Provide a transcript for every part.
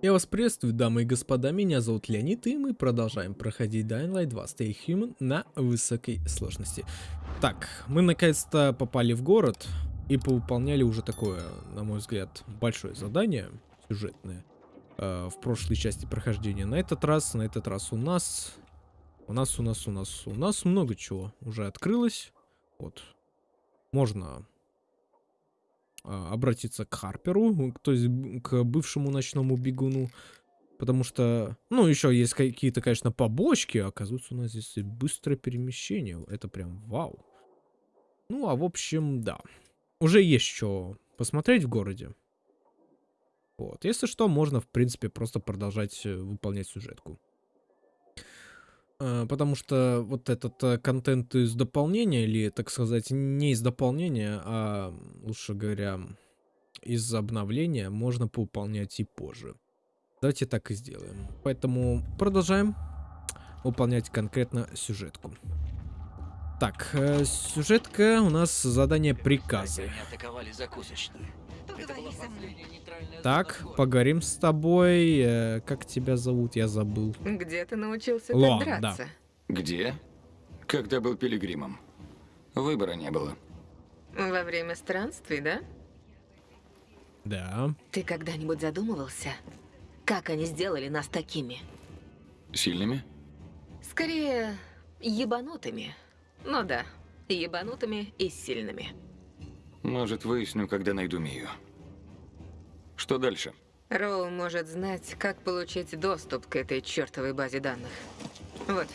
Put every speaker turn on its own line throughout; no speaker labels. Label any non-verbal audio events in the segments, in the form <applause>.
Я вас приветствую, дамы и господа, меня зовут Леонид, и мы продолжаем проходить Dying Light 2 Stay Human на высокой сложности. Так, мы наконец-то попали в город и повыполняли уже такое, на мой взгляд, большое задание сюжетное э, в прошлой части прохождения. На этот раз, на этот раз у нас, у нас, у нас, у нас, у нас много чего уже открылось. Вот, можно обратиться к Харперу, то есть к бывшему ночному бегуну. Потому что, ну, еще есть какие-то, конечно, побочки. Оказывается, у нас здесь быстрое перемещение. Это прям вау. Ну, а в общем, да. Уже есть что посмотреть в городе. Вот. Если что, можно, в принципе, просто продолжать э, выполнять сюжетку. Э, потому что вот этот э, контент из дополнения, или, так сказать, не из дополнения, а, лучше говоря, из обновления, можно поуполнять и позже. Давайте так и сделаем. Поэтому продолжаем выполнять конкретно сюжетку. Так, э, сюжетка у нас задание приказы. атаковали закусочную. Так, поговорим с тобой. Э, как тебя зовут? Я забыл.
Где ты научился Ло, так драться?
Да. Где? Когда был пилигримом. Выбора не было.
Во время странствий, да?
Да.
Ты когда-нибудь задумывался, как они сделали нас такими?
Сильными?
Скорее, ебанутыми. Ну да, ебанутыми и сильными.
Может, выясню, когда найду Мию. Что дальше?
Роу может знать, как получить доступ к этой чертовой базе данных. Вот,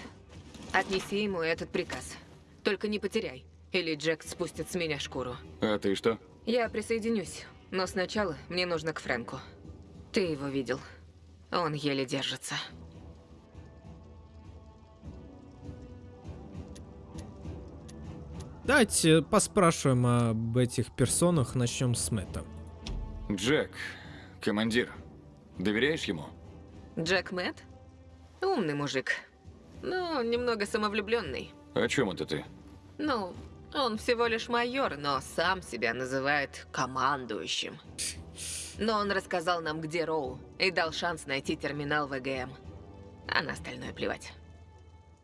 отнеси ему этот приказ. Только не потеряй, или Джек спустит с меня шкуру.
А ты что?
Я присоединюсь, но сначала мне нужно к Фрэнку. Ты его видел. Он еле держится.
Давайте поспрашиваем об этих персонах. Начнем с Мэтта.
Джек, командир, доверяешь ему?
Джек Мэтт? Умный мужик, но немного самовлюбленный.
О чем это ты?
Ну, он всего лишь майор, но сам себя называет командующим. Но он рассказал нам, где Роу, и дал шанс найти терминал ВГМ. А на остальное плевать.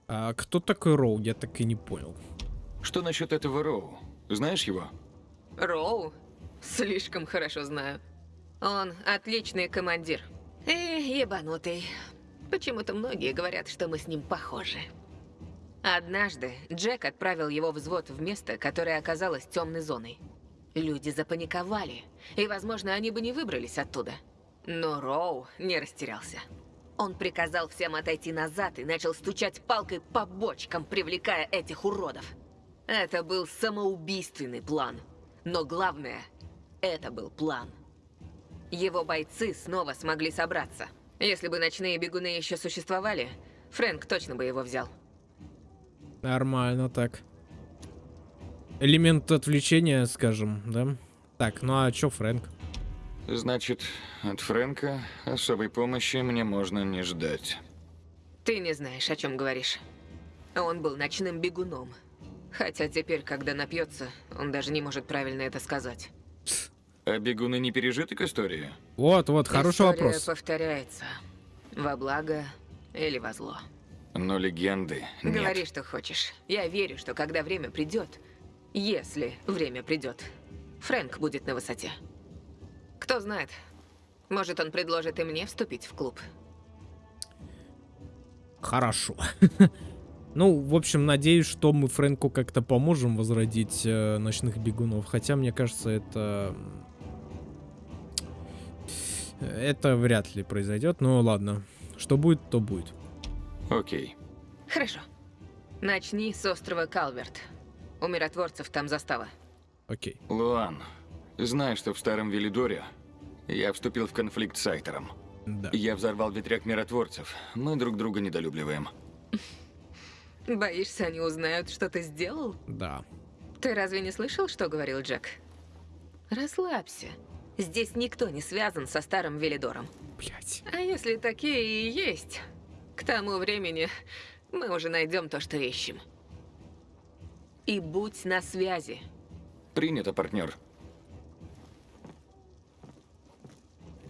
А кто такой Роу? Я так и не понял.
Что насчет этого Роу? Знаешь его?
Роу? Слишком хорошо знаю. Он отличный командир. И ебанутый. Почему-то многие говорят, что мы с ним похожи. Однажды Джек отправил его взвод в место, которое оказалось темной зоной. Люди запаниковали, и, возможно, они бы не выбрались оттуда. Но Роу не растерялся. Он приказал всем отойти назад и начал стучать палкой по бочкам, привлекая этих уродов. Это был самоубийственный план. Но главное, это был план. Его бойцы снова смогли собраться. Если бы ночные бегуны еще существовали, Фрэнк точно бы его взял.
Нормально так. Элемент отвлечения, скажем, да? Так, ну а чё Фрэнк?
Значит, от Фрэнка особой помощи мне можно не ждать.
Ты не знаешь, о чем говоришь. Он был ночным бегуном. Хотя теперь, когда напьется, он даже не может правильно это сказать.
А бегуны не пережиток истории?
Вот, вот, хороший
История
вопрос.
повторяется. Во благо или во зло.
Но легенды нет.
Говори, что хочешь. Я верю, что когда время придет, если время придет, Фрэнк будет на высоте. Кто знает, может он предложит и мне вступить в клуб.
Хорошо. <laughs> Ну, в общем, надеюсь, что мы Фрэнку как-то поможем возродить э, ночных бегунов. Хотя, мне кажется, это... Это вряд ли произойдет. Но ладно. Что будет, то будет.
Окей.
Хорошо. Начни с острова Калверт. У миротворцев там застава.
Окей.
Луан, знай, что в Старом Велидоре я вступил в конфликт с Айтером.
Да.
Я взорвал ветряк миротворцев. Мы друг друга недолюбливаем. <laughs>
Боишься, они узнают, что ты сделал?
Да.
Ты разве не слышал, что говорил Джек? Расслабься. Здесь никто не связан со старым Велидором.
Блять.
А если такие и есть, к тому времени мы уже найдем то, что ищем. И будь на связи.
Принято, партнер.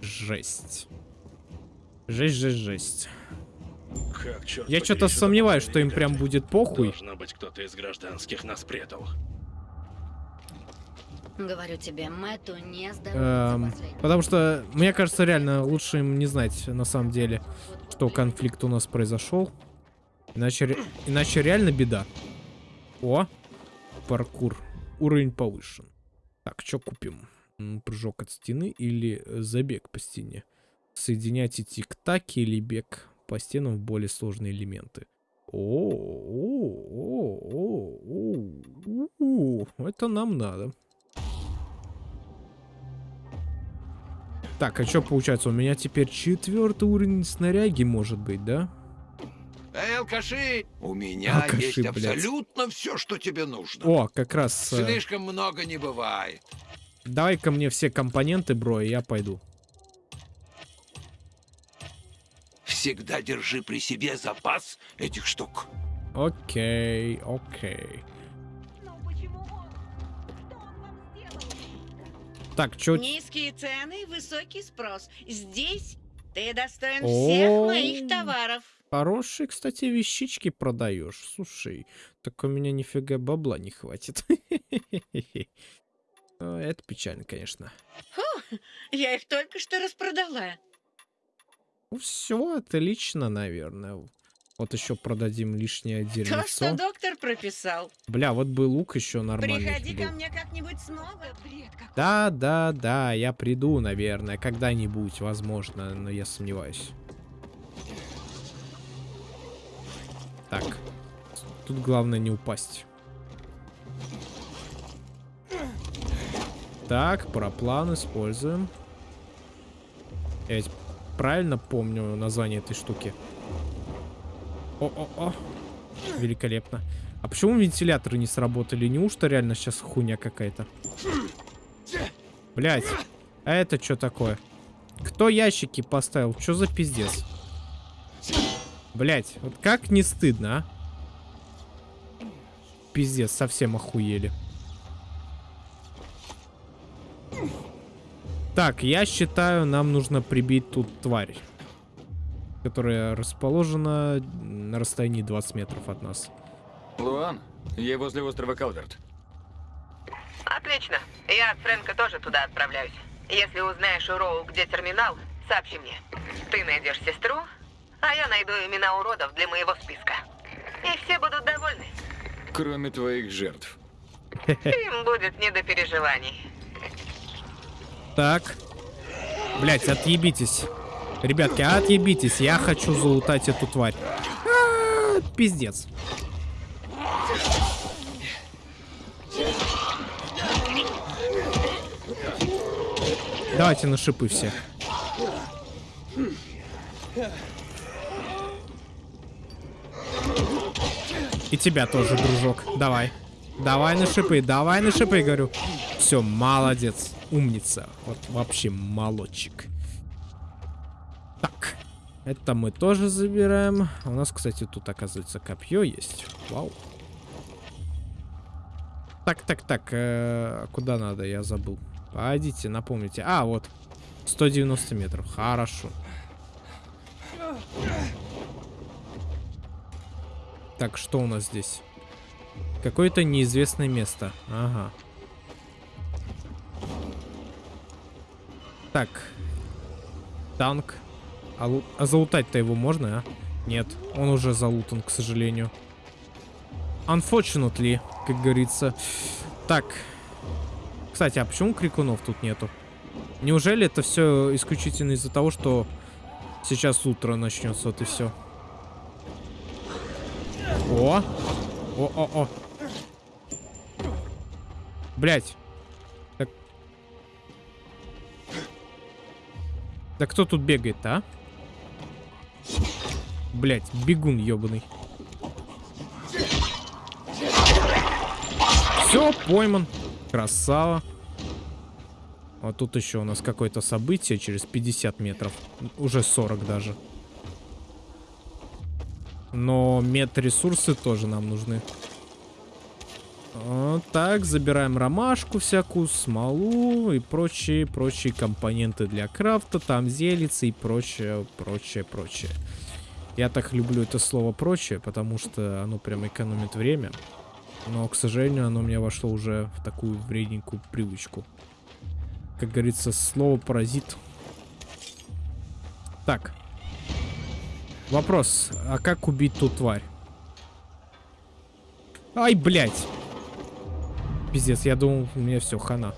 Жесть. Жесть, жесть, жесть.
Как, черт
Я что-то сомневаюсь, что им прям будет похуй.
Должно быть, кто-то из гражданских нас предал.
Говорю тебе, Мэтту не
Эм, потому что, мне кажется, реально лучше им не знать, на самом деле, что конфликт у нас произошел. Иначе, иначе реально беда. О, паркур. Уровень повышен. Так, что купим? Прыжок от стены или э, забег по стене? Соединяйте тик-таки или бег по стенам в более сложные элементы. О, о, о, о, о, это нам надо. Так, а что получается? У меня теперь четвертый уровень снаряги может быть, да?
Эй, алкаши! У меня
Алкаши,
есть
блядь.
абсолютно все, что тебе нужно.
О, как раз. э,
Слишком много не бывает.
Давай-ка мне все компоненты, бро, и я пойду.
Всегда держи при себе запас этих штук.
Окей, окей. Так, чё...
Низкие цены, высокий спрос. Здесь ты достоин
О.
всех моих товаров.
Хорошие, кстати, вещички продаешь. Слушай, так у меня нифига бабла не хватит. <laughs> Ну, Это печально, конечно.
Я их только что распродала.
Ну все, отлично, наверное. Вот еще продадим лишнее <laughs>
То, что доктор прописал.
Бля, вот бы лук еще нормальный
Приходи
был.
ко мне как-нибудь снова. Бред какой.
Да, да, да, я приду, наверное, когда-нибудь, возможно, но я сомневаюсь. Так, тут главное не упасть. Так, параплан используем. Я ведь правильно помню название этой штуки? О-о-о. Великолепно. А почему вентиляторы не сработали? Неужто реально сейчас хуйня какая-то? Блять, а это что такое? Кто ящики поставил? Что за пиздец? Блять, вот как не стыдно, а? Пиздец, совсем охуели. Так, я считаю, нам нужно прибить тут тварь. Которая расположена на расстоянии 20 метров от нас.
Луан, я возле острова Калверт.
Отлично. Я от Фрэнка тоже туда отправляюсь. Если узнаешь у Роу, где терминал, сообщи мне. Ты найдешь сестру, а я найду имена уродов для моего списка. И все будут довольны.
Кроме твоих жертв.
Им будет не до переживаний.
Так. Блять, отъебитесь. Ребятки, отъебитесь. Я хочу залутать эту тварь. А, Пиздец. Давайте на шипы все. И тебя тоже, дружок. Давай. Давай на шипы, давай на шипы, говорю. Все, молодец. Умница. Вот вообще молодчик. Так. Это мы тоже забираем. У нас, кстати, тут, оказывается, копье есть. Вау. Так, так, так. э, куда надо? Я забыл. Пойдите, напомните. А, вот. 190 метров. Хорошо. Так, что у нас здесь? Какое-то неизвестное место. Ага. Так. Танк. А, а залутать-то его можно, а? Нет, он уже залутан, к сожалению. Unfortunately, как говорится. Так. Кстати, а почему крикунов тут нету? Неужели это все исключительно из-за того, что сейчас утро начнется, вот и все? О! О-о-о! Блять. Да кто тут бегает-то, а? Блять, бегун ебаный. Все, пойман. Красава. Вот тут еще у нас какое-то событие через 50 метров. Уже 40 даже. Но медресурсы тоже нам нужны. Так, забираем ромашку всякую, смолу и прочие, прочие компоненты для крафта, там зелицы и прочее, прочее, прочее. Я так люблю это слово прочее, потому что оно прям экономит время. Но, к сожалению, оно у меня вошло уже в такую вредненькую привычку. Как говорится, слово паразит. Так. Вопрос, а как убить ту тварь? Ай, блядь. Пиздец, я думал, у меня все, хана.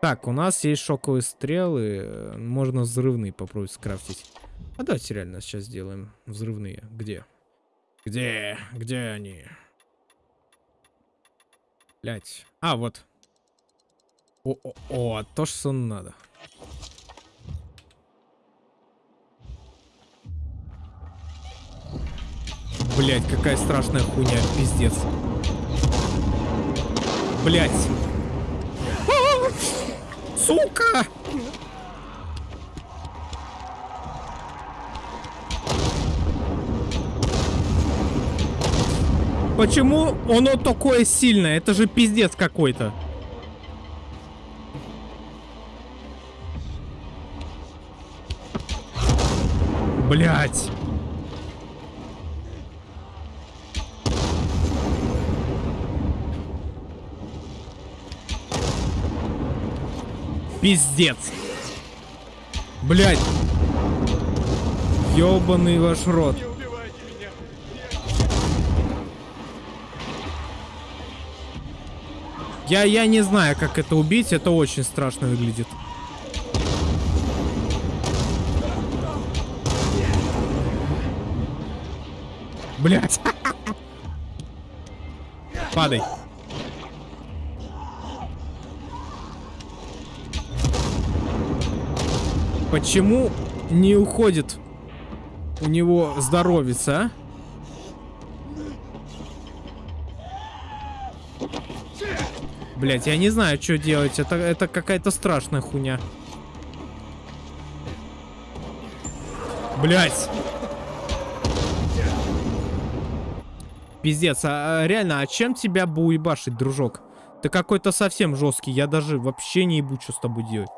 Так, у нас есть шоковые стрелы. Можно взрывные попробовать скрафтить. А давайте реально сейчас сделаем взрывные. Где? Где? Где они? Блять. А, вот. О, о, о, то, что надо. Блять, какая страшная хуйня, пиздец. Блять. Сука! Почему оно такое сильное? Это же пиздец какой-то. Блять. Пиздец. Блять. Ёбаный ваш рот. Я, я не знаю, как это убить. Это очень страшно выглядит. Блять. <laughs> Падай. Почему не уходит у него здоровится, а? Блять, я не знаю, что делать. Это, это какая-то страшная хуйня. Блять. Пиздец, а, а реально, а чем тебя бы уебашить, дружок? Ты какой-то совсем жесткий, я даже вообще не ебу, что с тобой делать.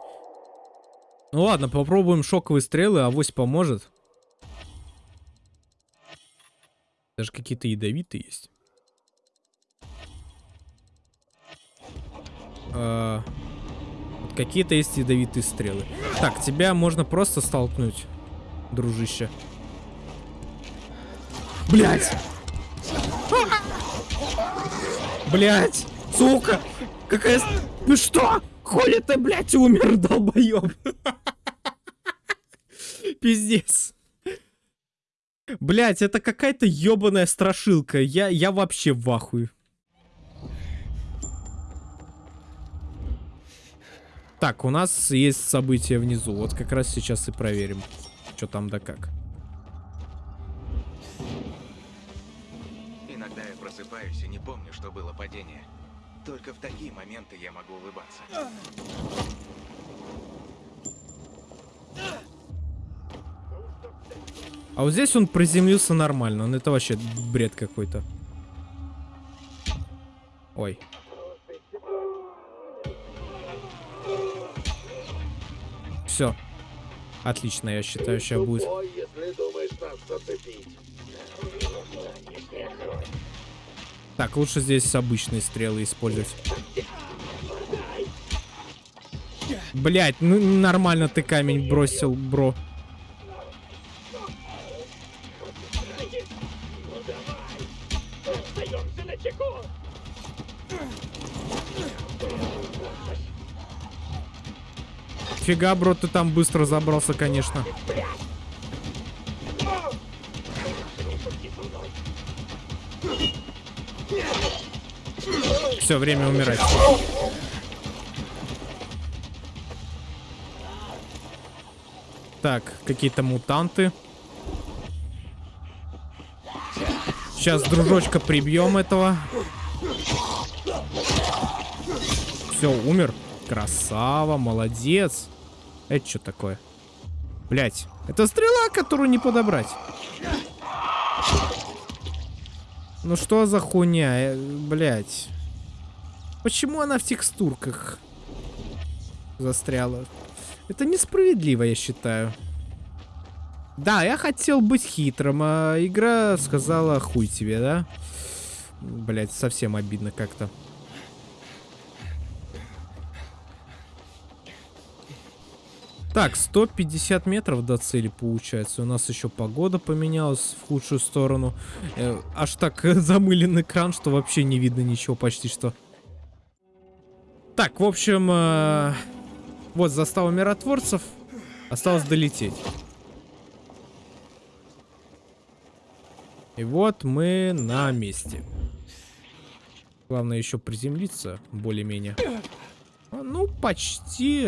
Ну ладно, попробуем шоковые стрелы, авось поможет. Даже какие-то ядовитые есть. А, Какие-то есть ядовитые стрелы. Так, тебя можно просто столкнуть, дружище. Блять! Блять! Сука! Какая... Ну что? Хули ты, блядь, умер, <laughs> долбоеб? Пиздец. Блять, это какая-то ебаная страшилка. Я, я вообще в ахуе. Так, у нас есть события внизу. Вот как раз сейчас и проверим, что там да как.
Иногда я просыпаюсь и не помню, что было падение. Только в такие моменты я могу улыбаться.
А вот здесь он приземлился нормально. Он это вообще бред какой-то. Ой. Все. Отлично, я считаю, сейчас будет. Так, лучше здесь обычные стрелы использовать. Блять, ну нормально ты камень бросил, бро. Фига, бро, ты там быстро забрался, конечно. Все, время умирать. Так, какие-то мутанты. Сейчас, дружочка, прибьем этого. Все, умер. Красава, молодец. Это что такое? Блять, это стрела, которую не подобрать. Ну что за хуйня, блять? Почему она в текстурках застряла? Это несправедливо, я считаю. Да, я хотел быть хитрым, а игра сказала хуй тебе, да? Блять, совсем обидно как-то. Так, 150 метров до цели получается. У нас еще погода поменялась в худшую сторону. Э, аж так <laughs> замылен экран, что вообще не видно ничего почти что. Так, в общем, э, вот застава миротворцев. Осталось долететь. И вот мы на месте. Главное еще приземлиться более-менее. А, Ну, почти.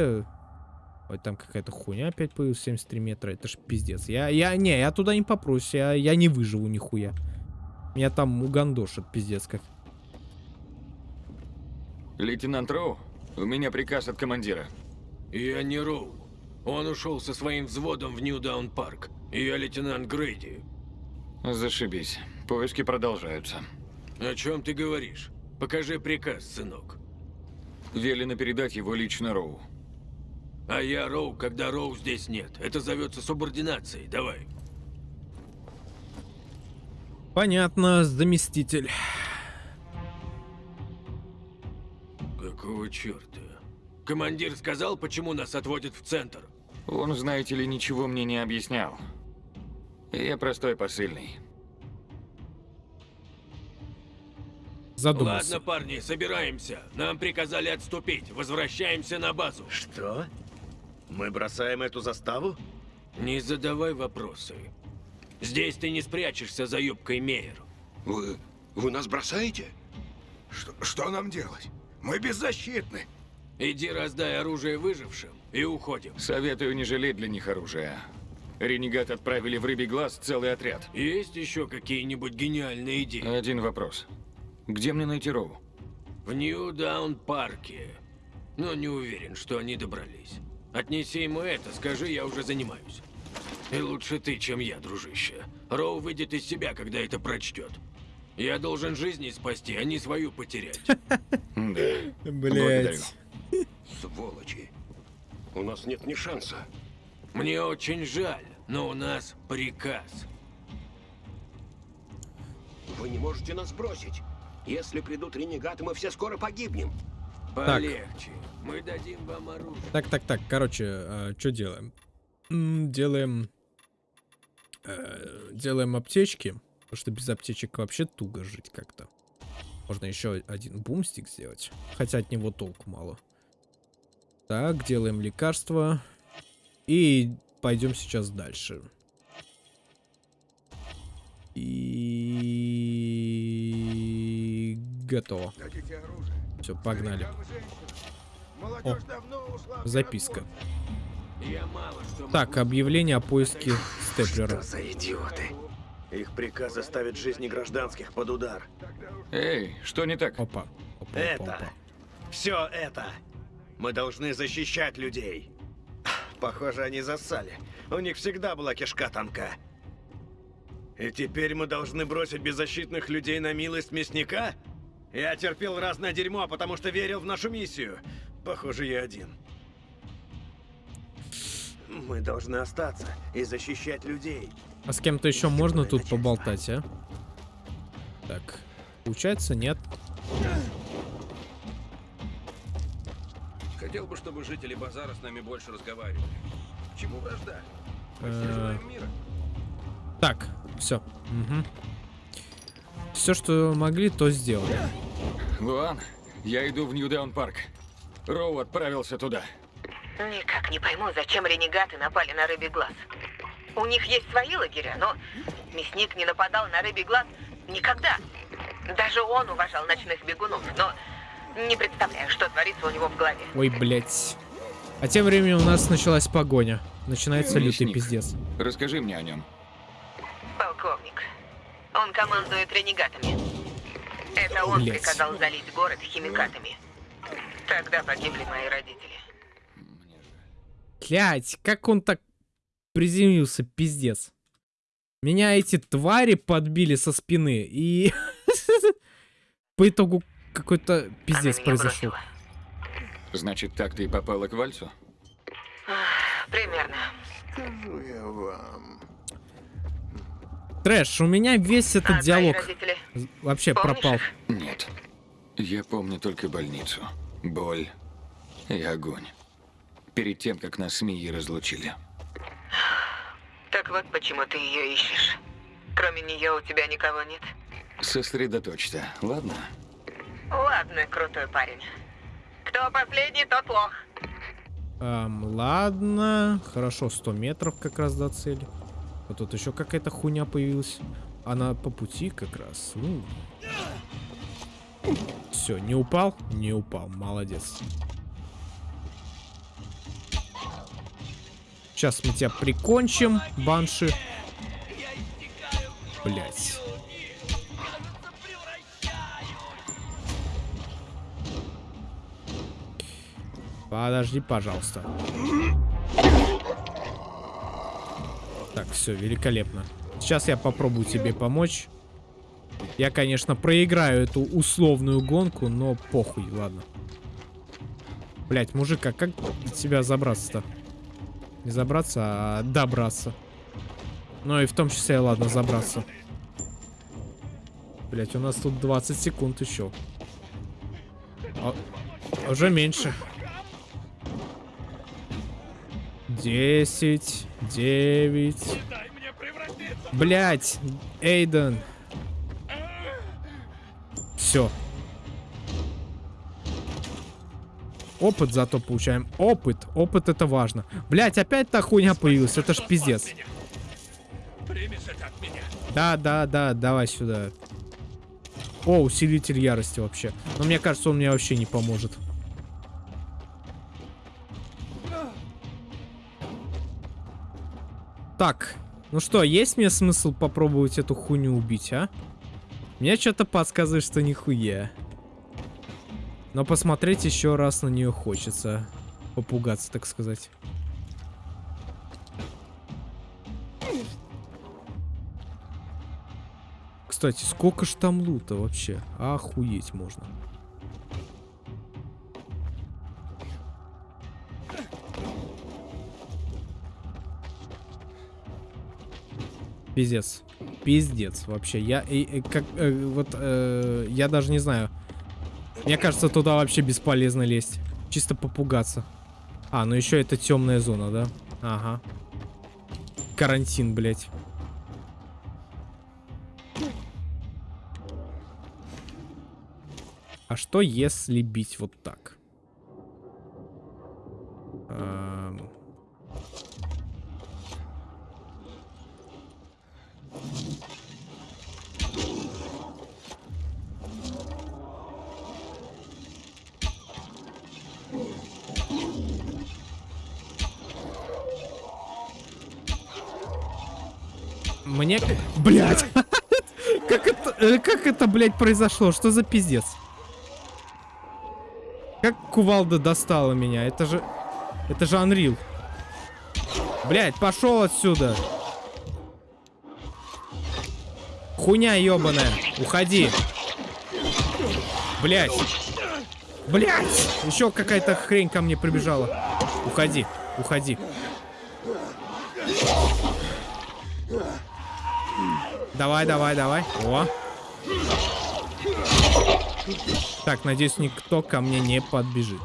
Ой, там какая-то хуйня опять появилась, 73 метра. Это ж пиздец. Я, я, не, я туда не попрусь. Я, я не выживу нихуя. Меня там угандошит, пиздец как.
Лейтенант Роу, у меня приказ от командира.
Я не Роу. Он ушел со своим взводом в Нью-Даун Парк. Я лейтенант Грейди.
Зашибись. Поиски продолжаются.
О чем ты говоришь? Покажи приказ, сынок.
Велено передать его лично Роу.
А я Роу, когда Роу здесь нет. Это зовется субординацией. Давай.
Понятно, заместитель.
Какого черта? Командир сказал, почему нас отводят в центр?
Он, знаете ли, ничего мне не объяснял. Я простой посыльный.
Задумался.
Ладно, парни, собираемся. Нам приказали отступить. Возвращаемся на базу.
Что? Мы бросаем эту заставу?
Не задавай вопросы. Здесь ты не спрячешься за юбкой Мейер.
Вы... вы нас бросаете? Что, что нам делать? Мы беззащитны.
Иди раздай оружие выжившим и уходим.
Советую не жалеть для них оружия. Ренегат отправили в Рыбий Глаз целый отряд.
Есть еще какие-нибудь гениальные идеи?
Один вопрос. Где мне найти Роу?
В Нью-Даун-парке. Но не уверен, что они добрались. Отнеси ему это, скажи, я уже занимаюсь. И лучше ты, чем я, дружище. Роу выйдет из себя, когда это прочтет. Я должен жизни спасти, а не свою потерять. <laughs>
Да.
Блять.
Сволочи. У нас нет ни шанса.
Мне очень жаль, но у нас приказ.
Вы не можете нас бросить. Если придут ренегаты, мы все скоро погибнем.
Полегче. Мы дадим вам оружие.
Так, так, так, короче, что делаем? М, Делаем... э, делаем аптечки, потому что без аптечек вообще туго жить как-то. Можно еще один бумстик сделать, хотя от него толку мало. Так, делаем лекарства. И пойдем сейчас дальше. И готово. Все, погнали.
В
Записка. Так, объявление о поиске степлера.
Что за идиоты? Их приказ заставит жизни гражданских под удар.
Эй, что не так?
Опа. Опа,
Это.
опа.
Все это. Мы должны защищать людей. Похоже, они зассали. У них всегда была кишка тонка. И теперь мы должны бросить беззащитных людей на милость мясника? Я терпел разное дерьмо, потому что верил в нашу миссию. Похоже, я один. Мы должны остаться и защищать людей.
А с кем-то еще можно тут поболтать, а? Так. Получается, нет.
Хотел бы, чтобы жители базара с нами больше разговаривали. К чему вражда? Мы все
Э,
желаем мира.
Так, все. Все, что могли, то сделали.
Луан, я иду в Нью-Даун Парк. Роу отправился туда.
Никак не пойму, зачем ренегаты напали на Рыбий Глаз. У них есть свои лагеря, но мясник не нападал на Рыбий Глаз никогда. Даже он уважал ночных бегунов, но не представляю, что творится у него в голове.
Ой, блядь. А тем временем у нас началась погоня. Начинается лютый пиздец.
Расскажи мне о нем.
Полковник. Он командует ренегатами. Это он
Блядь.
приказал залить город химикатами. Тогда погибли мои родители.
Блять, как он так приземлился, пиздец. Меня эти твари подбили со спины и <laughs> По итогу какой-то пиздец произошел.
Значит, так ты и попала к Вальцу?
Примерно.
Скажу я вам.
Трэш, у меня весь этот
А
диалог вообще
Помнишь
пропал.
Нет. Я помню только больницу. Боль и огонь. Перед тем, как нас с Мией разлучили.
Так вот почему ты ее ищешь. Кроме нее у тебя никого нет.
Сосредоточься, ладно?
Ладно, крутой парень. Кто последний, тот лох.
Ам, ладно, хорошо, 100 метров как раз до цели. Вот тут еще какая-то хуйня появилась. Она по пути как раз. Ну. Все, не упал? Не упал, молодец. Сейчас мы тебя прикончим, банши. Блять. Подожди, пожалуйста. Так, все, великолепно. Сейчас я попробую тебе помочь. Я, конечно, проиграю эту условную гонку, но похуй, ладно. Блять, мужик, а как тебя забраться-то? Не забраться, а добраться. Ну и в том числе, ладно, забраться. Блять, у нас тут 20 секунд еще. А, уже меньше. 10, 9. Блять, Эйден. Все. Опыт зато получаем. Опыт. Опыт это важно. Блять, опять та хуйня появилась. Это ж пиздец. Да, да, да, давай сюда. О, усилитель ярости вообще. Но мне кажется, он мне вообще не поможет. Так, ну что, есть мне смысл попробовать эту хуйню убить, а? Мне что-то подсказывает, что нихуя. Но посмотреть еще раз на нее хочется. Попугаться, так сказать. Кстати, сколько ж там лута вообще? Охуеть можно. Пиздец. Пиздец вообще. Я и, и как э, вот э, я даже не знаю. Мне кажется, туда вообще бесполезно лезть. Чисто попугаться. А, ну еще это темная зона, да? Ага. Карантин, блядь. А что если бить вот так? Блядь, произошло? Что за пиздец? Как кувалда достала меня? Это же... Это же Unreal. Блять, пошел отсюда. Хуйня ебаная. Уходи. Блять. Блять. Еще какая-то хрень ко мне прибежала. Уходи. Уходи. Давай, давай, давай. О. Так, надеюсь, никто ко мне не подбежит.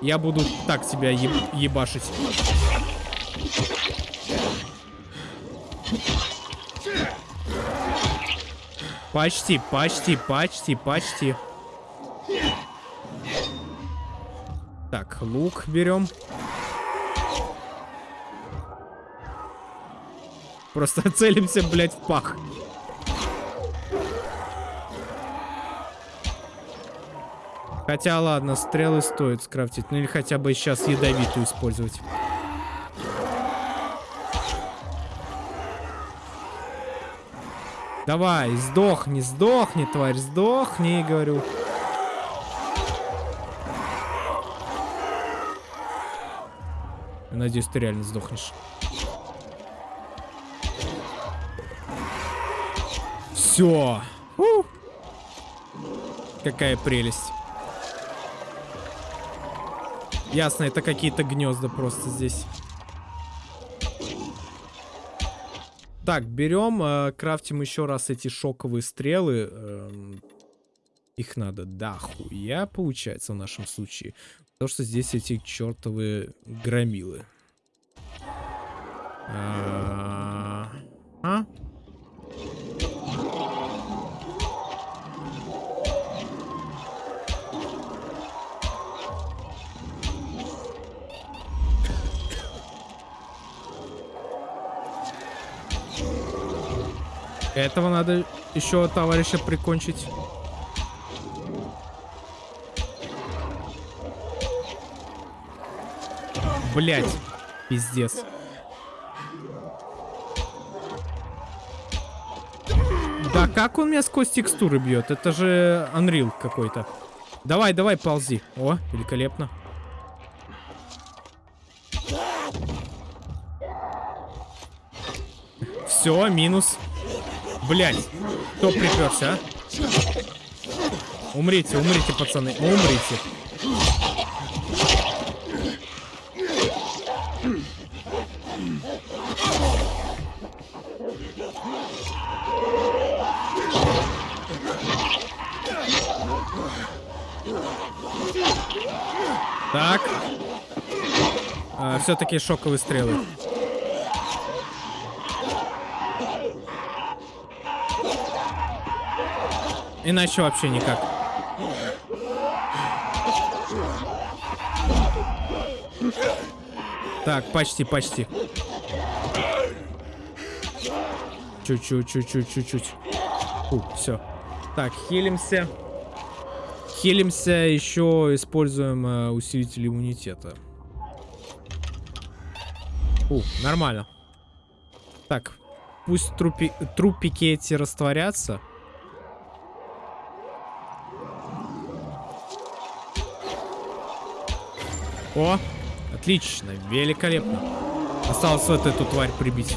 Я буду так тебя еб ебашить. Почти, почти, почти, почти. Так, лук берем. Просто <laughs> целимся, блядь, в пах. Хотя, ладно, стрелы стоит скрафтить. Ну или хотя бы сейчас ядовитую использовать. Давай, сдохни, сдохни, тварь, сдохни, говорю. Надеюсь, ты реально сдохнешь. Все. Какая прелесть. Ясно, это какие-то гнезда просто здесь. Так, берем, э, крафтим еще раз эти шоковые стрелы. Эм, их надо да хуя, получается, в нашем случае. Потому что здесь эти чертовые громилы. А? а? Этого надо еще товарища прикончить. Блять, пиздец. Да как он меня сквозь текстуры бьет? Это же Unreal какой-то. Давай, давай, ползи. О, великолепно. Все, минус. Блять, кто приперся, а? Умрите, умрите, пацаны, умрите. Так. А, Все-таки шоковые стрелы. Иначе вообще никак. Так, почти, почти. Чуть-чуть, чуть-чуть, чуть-чуть. Все. Так, хилимся. Хилимся, еще используем э, усилитель иммунитета. У, нормально. Так, пусть трупи, трупики эти растворятся. О, отлично, великолепно. Осталось вот эту тварь прибить.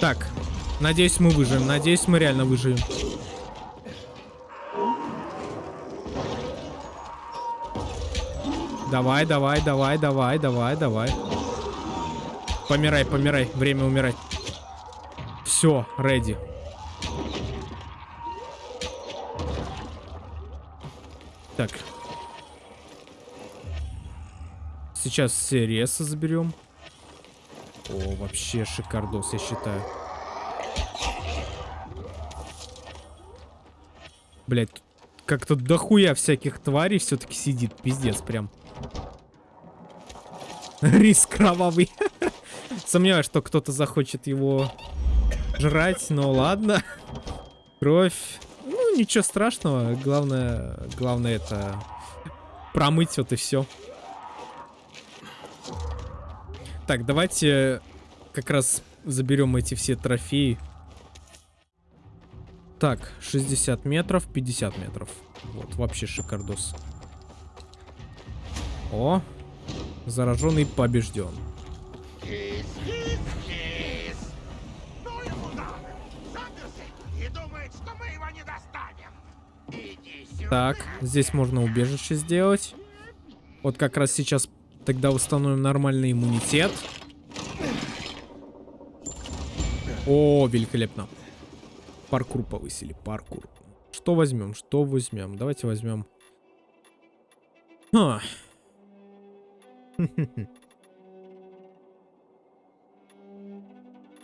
Так, надеюсь мы выживем, надеюсь мы реально выживем. Давай, давай, давай, давай, давай, давай. Помирай, помирай, время умирать. Все, ready. Сейчас все ресы заберем. О, вообще шикардос, я считаю. Блять, как-то дохуя всяких тварей все-таки сидит. Пиздец прям. <laughs> Рис кровавый. <laughs> Сомневаюсь, что кто-то захочет его жрать, но ладно. <laughs> Кровь ничего страшного. Главное, главное это промыть вот и все. Так, давайте как раз заберем эти все трофеи. Так, 60 метров, 50 метров. Вот, вообще шикардос. О, зараженный побежден. Так, здесь можно убежище сделать. Вот как раз сейчас тогда установим нормальный иммунитет. О, великолепно. Паркур повысили, паркур. Что возьмем, что возьмем? Давайте возьмем... А. <laughs>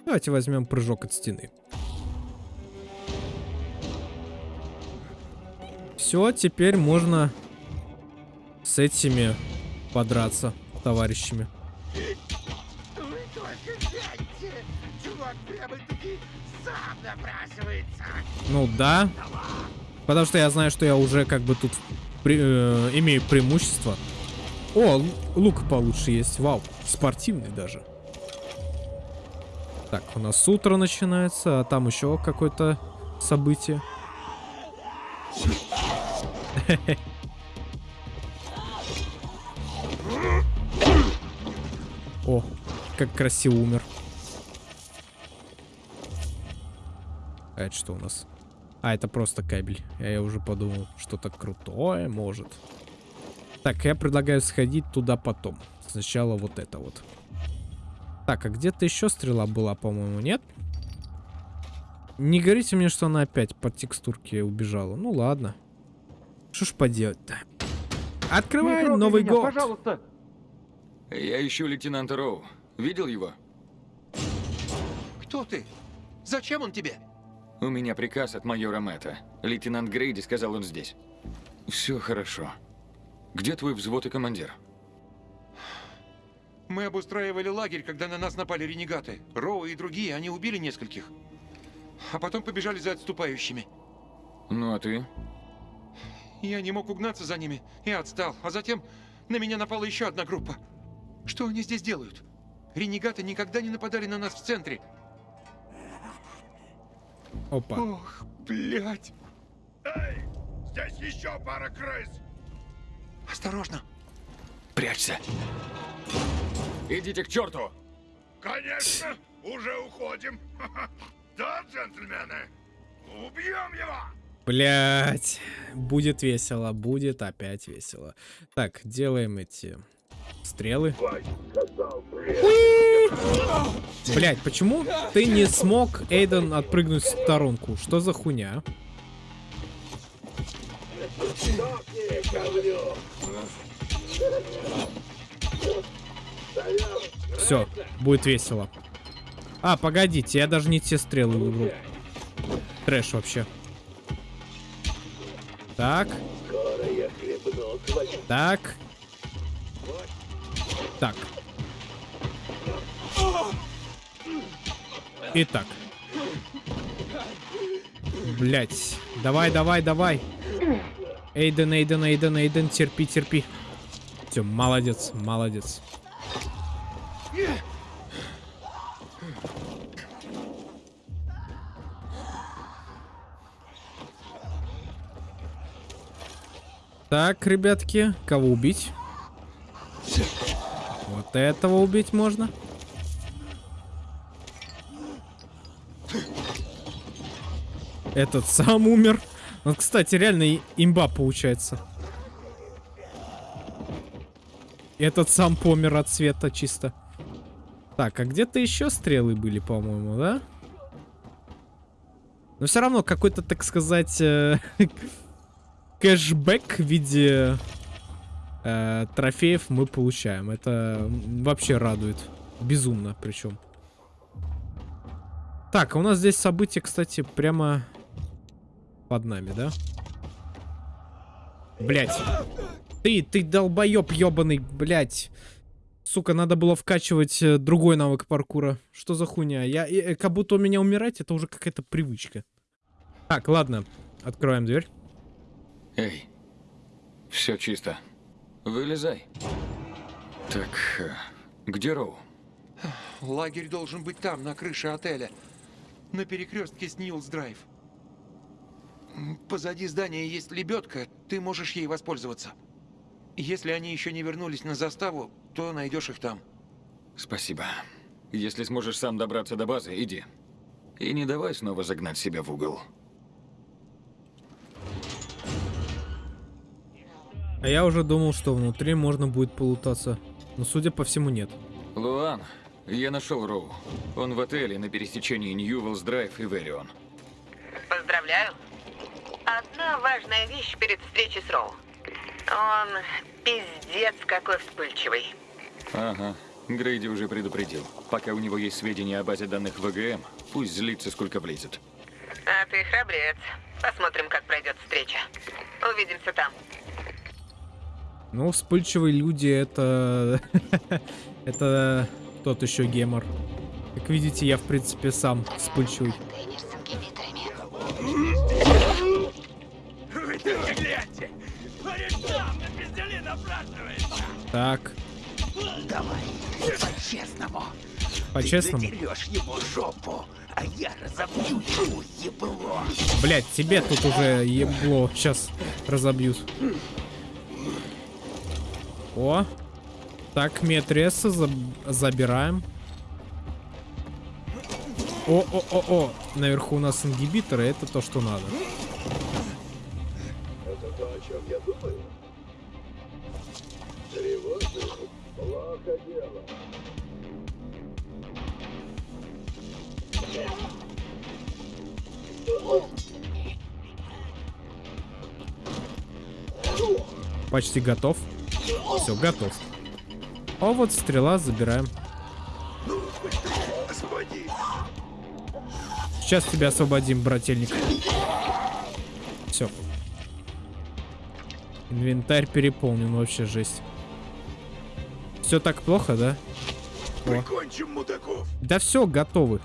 Давайте возьмем прыжок от стены. Все, теперь можно с этими подраться, товарищами. Ну да. Потому что я знаю, что я уже как бы тут при, э, имею преимущество. О, лук получше есть. Вау, спортивный даже. Так, у нас утро начинается, а там еще какое-то событие. <laughs> О, как красиво умер. А это что у нас? А, это просто кабель. Я уже подумал, что-то крутое может. Так, я предлагаю сходить туда потом. Сначала вот это вот. Так, а где-то еще стрела была, по-моему, нет? Не говорите мне, что она опять по текстурке убежала. Ну ладно. Что ж поделать-то? Открывай Новый
меня,
год!
Пожалуйста.
Я ищу лейтенанта Роу. Видел его?
Кто ты? Зачем он тебе?
У меня приказ от майора Мэтта. Лейтенант Грейди сказал, он здесь. Все хорошо. Где твой взвод и командир?
Мы обустраивали лагерь, когда на нас напали ренегаты. Роу и другие, они убили нескольких. А потом побежали за отступающими.
Ну а ты?
Я не мог угнаться за ними и отстал. А затем на меня напала еще одна группа. Что они здесь делают? Ренегаты никогда не нападали на нас в центре.
Опа.
Ох, блядь.
Эй, здесь еще пара крыс.
Осторожно.
Прячься. Идите к черту!
Конечно, <laughs> уже уходим. <laughs> Да, джентльмены? Убьем его!
Блять, будет весело, будет опять весело. Так, делаем эти стрелы. Блять, почему ты не смог, Эйден, отпрыгнуть в сторонку? Что за хуйня? Все, будет весело. А, погодите, я даже не те стрелы выбрал. Трэш вообще. Так. Так. Так. И так. Блять. Давай, давай, давай. Эйден, Эйден, Эйден, Эйден, терпи, терпи. Все, молодец, молодец. Так, ребятки, кого убить? Вот этого убить можно. Этот сам умер. Вот, кстати, реально имба получается. Этот сам помер от света чисто. Так, а где-то еще стрелы были, по-моему, да? Но все равно какой-то, так сказать, э, <laughs> кэшбэк в виде э, трофеев мы получаем. Это вообще радует. Безумно причем. Так, а у нас здесь событие, кстати, прямо под нами, да? Блять. Ты, ты долбоеб ебаный, блять. Сука, надо было вкачивать э, другой навык паркура. Что за хуйня? Я, э, как будто у меня умирать, это уже какая-то привычка. Так, ладно. Откроем дверь.
Эй, все чисто. Вылезай. Так, э, где Роу?
Лагерь должен быть там, на крыше отеля. На перекрестке с Нилс-Драйв. Позади здания есть лебедка, ты можешь ей воспользоваться. Если они еще не вернулись на заставу, то найдешь их там.
Спасибо. Если сможешь сам добраться до базы, иди. И не давай снова загнать себя в угол.
А я уже думал, что внутри можно будет полутаться. Но судя по всему, нет.
Луан, я нашел Роу. Он в отеле на пересечении Ньювелс Драйв и Верион.
Поздравляю. Одна важная вещь перед встречей с Роу. Он пиздец какой вспыльчивый.
Ага. Грейди уже предупредил. Пока у него есть сведения о базе данных ВГМ, пусть злится сколько влезет.
А ты храбрец. Посмотрим, как пройдет встреча. Увидимся там.
Ну, вспыльчивые люди это... <laughs> это тот еще гемор. Как видите, я, в принципе, сам вспыльчивый. Так,
Давай, по-честному.
по-честному.
Ты ему жопу, а я разобью ему ебло.
Блять, тебе тут уже ебло сейчас разобьют. О. Так, Метреса заб забираем. О-о-о-о, наверху у нас ингибиторы, это то, что надо.
Это то, о чем я думаю. Тревожно. Плохо дело.
Почти готов. Все, готов. А вот стрела забираем. Сейчас тебя освободим, брательник. Все. Инвентарь переполнен, вообще жесть. Все так плохо, да? О.
Прикончим мудаков.
Да все, готовы.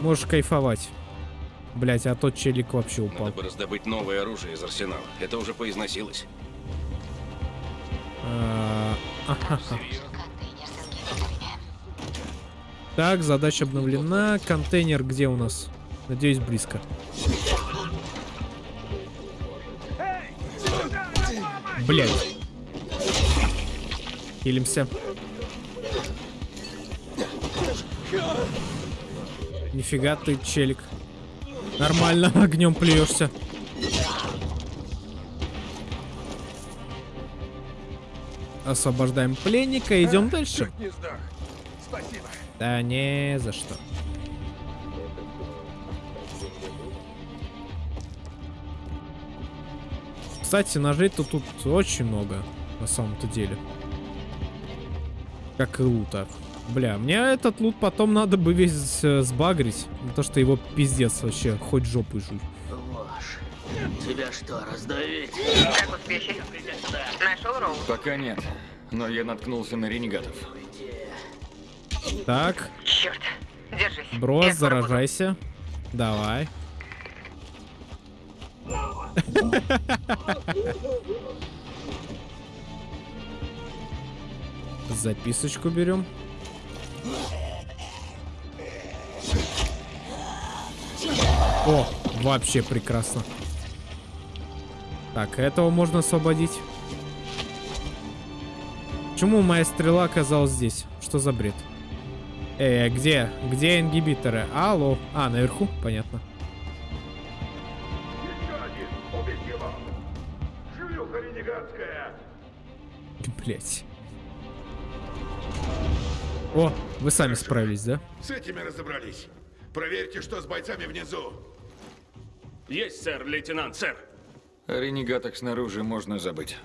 Можешь кайфовать. Блять, а тот челик вообще упал.
Надо бы раздобыть новое оружие из арсенала. Это уже поизносилось.
А. Так, задача обновлена. Контейнер где у нас? Надеюсь, близко. Блять. Хилимся. Нифига ты, челик. Нормально, <laughs> огнем плюешься. Освобождаем пленника, идем дальше.
Сдох. Спасибо.
Да не за что. Кстати, ножей-то тут очень много, на самом-то деле. Как и лута. Бля, мне этот лут потом надо бы весь э, сбагрить. То, что его пиздец вообще, хоть жопой жуй.
Тебя что, раздавить?
Как успехи? Нашел Роу?
Пока нет, но я наткнулся на ренегатов.
Так,
Черт. Держись.
брос,
Я скоро буду.
заражайся. Давай. Записочку берем. О, вообще прекрасно. Так, этого можно освободить. Почему моя стрела оказалась здесь? Что за бред? Э, где? Где ингибиторы? Алло. А, наверху? Понятно. <laughs> Блять. О, вы сами справились, да?
С этими разобрались. Проверьте, что с бойцами внизу.
Есть, сэр, лейтенант, сэр.
О ренегатах снаружи можно забыть.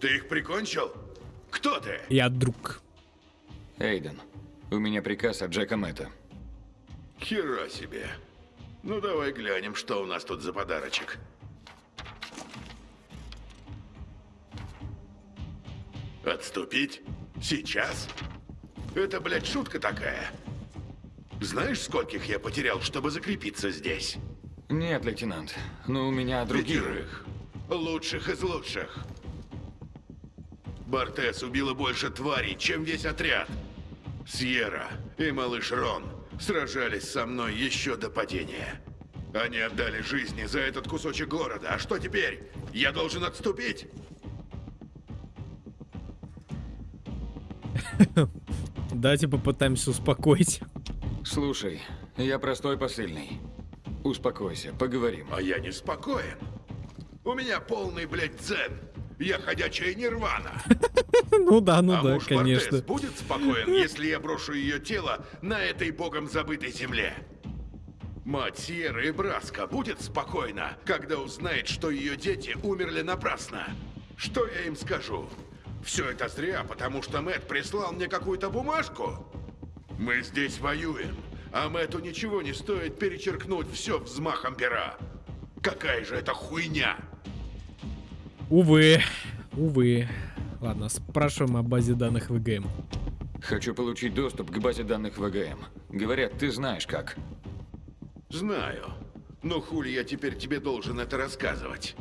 Ты их прикончил? Кто ты?
Я друг.
Эйден, у меня приказ от Джека Мэтта.
Хера себе. Ну давай глянем, что у нас тут за подарочек. Отступить? Сейчас? Это, блядь, шутка такая. Знаешь, скольких я потерял, чтобы закрепиться здесь?
Нет, лейтенант, но у меня другие.
Пятерых. Лучших из лучших. Бартес убила больше тварей, чем весь отряд. Сьерра и малыш Рон сражались со мной еще до падения. Они отдали жизни за этот кусочек города. А что теперь? Я должен отступить? <laughs>
Давайте попытаемся успокоить.
Слушай, я простой посыльный. Успокойся, поговорим.
А я не спокоен. У меня полный, блядь, дзен. Я ходячая нирвана. <laughs>
Ну да, ну
а
да,
муж
конечно.
Будет спокоен, если я брошу ее тело на этой богом забытой земле? Мать Сьерра и Браска будет спокойна, когда узнает, что ее дети умерли напрасно. Что я им скажу? Все это зря, потому что Мэт прислал мне какую-то бумажку. Мы здесь воюем, а Мэту ничего не стоит перечеркнуть все взмахом пера. Какая же это хуйня?
Увы, увы. Ладно, спрашиваем о базе данных ВГМ.
Хочу получить доступ к базе данных ВГМ. Говорят, ты знаешь как.
Знаю. Но хули я теперь тебе должен это рассказывать?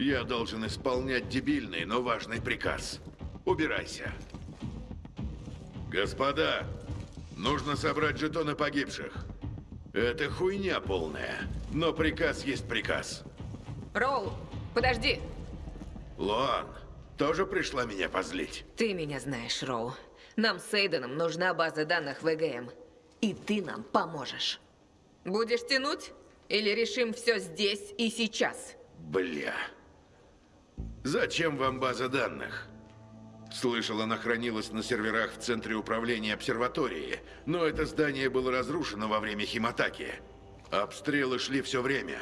Я должен исполнять дебильный, но важный приказ. Убирайся. Господа, нужно собрать жетоны погибших. Это хуйня полная, но приказ есть приказ.
Роу, подожди.
Лоан, тоже пришла меня позлить?
Ты меня знаешь, Роу. Нам с Эйденом нужна база данных ВГМ. И ты нам поможешь. Будешь тянуть? Или решим все здесь и сейчас?
Бля. Зачем вам база данных? Слышал, она хранилась на серверах в центре управления обсерватории, но это здание было разрушено во время химатаки. Обстрелы шли все время.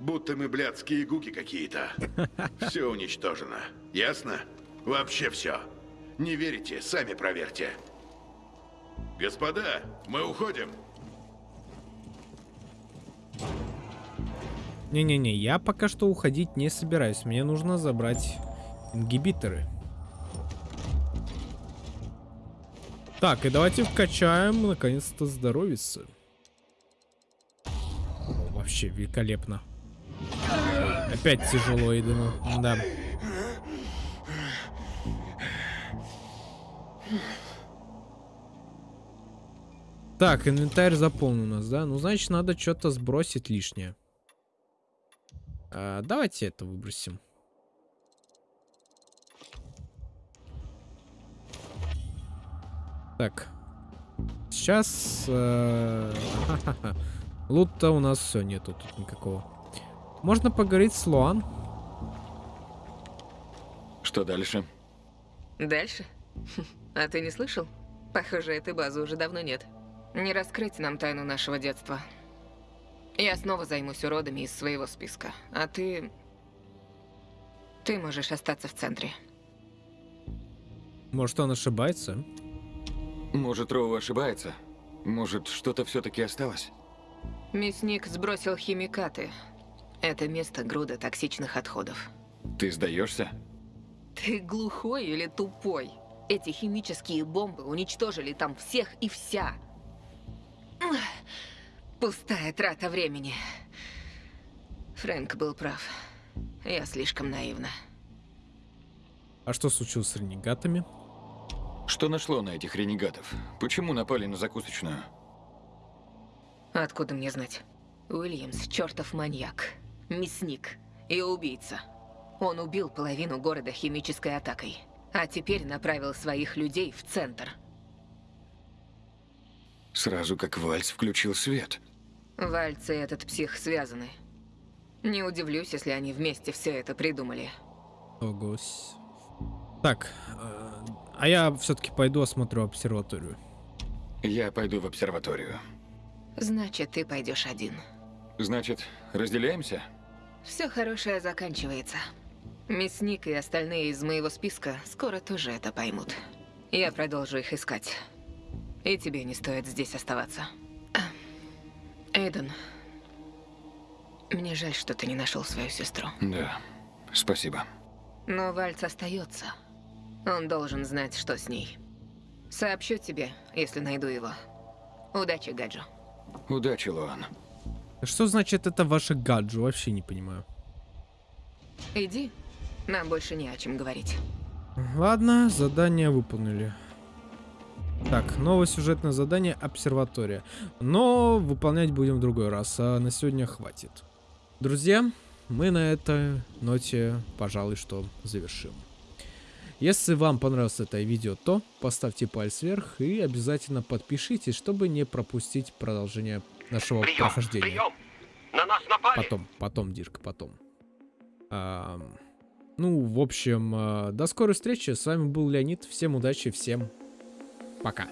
Будто мы блядские гуки какие-то. <laughs> Все уничтожено. Ясно? Вообще все. Не верите? Сами проверьте. Господа, мы уходим.
Не-не-не, я пока что уходить не собираюсь. Мне нужно забрать ингибиторы. Так, и давайте вкачаем, наконец-то, здоровицы. Вообще великолепно. Опять тяжело, Эйдену. Да. Так, инвентарь заполнен у нас, да? Ну, значит, надо что-то сбросить лишнее. А, давайте это выбросим. Так. Сейчас... Э, <laughs> Лута у нас все нету тут никакого. Можно поговорить с Луан?
Что дальше?
Дальше? <laughs> А ты не слышал? Похоже, этой базы уже давно нет. Не раскрыть нам тайну нашего детства. Я снова займусь уродами из своего списка. А ты... Ты можешь остаться в центре.
Может, он ошибается?
Может, Роу ошибается? Может, что-то все-таки осталось?
Мясник сбросил химикаты. Это место груда токсичных отходов.
Ты сдаешься?
Ты глухой или тупой? Эти химические бомбы уничтожили там всех и вся. Пустая трата времени. Фрэнк был прав. Я слишком наивна.
А что случилось с ренегатами?
Что нашло на этих ренегатов? Почему напали на закусочную?
Откуда мне знать? Уильямс – чертов маньяк, мясник и убийца. Он убил половину города химической атакой, а теперь направил своих людей в центр.
Сразу как Вальц включил свет.
Вальц и этот псих связаны. Не удивлюсь, если они вместе все это придумали.
Огось. Так, э, а я все-таки пойду осмотрю обсерваторию.
Я пойду в обсерваторию.
Значит, ты пойдешь один.
Значит, разделяемся?
Все хорошее заканчивается. Мясник и остальные из моего списка скоро тоже это поймут. Я продолжу их искать. И тебе не стоит здесь оставаться. Эйден, мне жаль, что ты не нашел свою сестру.
Да, спасибо.
Но Вальц остается. Он должен знать, что с ней. Сообщу тебе, если найду его. Удачи, Гаджу.
Удачи, Луан.
Что значит это ваше гаджу? Вообще не понимаю.
Иди. Нам больше не о чем говорить.
Ладно, задание выполнили. Так, новое сюжетное задание обсерватория. Но выполнять будем в другой раз, а на сегодня хватит. Друзья, мы на этой ноте, пожалуй, что завершим. Если вам понравилось это видео, то поставьте палец вверх и обязательно подпишитесь, чтобы не пропустить продолжение нашего прием, прохождения. Прием!
На нас напали!
Потом, потом, Дирк, потом. А, ну, в общем, а, до скорой встречи. С вами был Леонид. Всем удачи, всем пока.